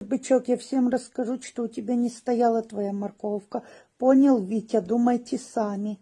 Бычок, я всем расскажу, что у тебя не стояла твоя морковка. Понял, Витя, думайте сами.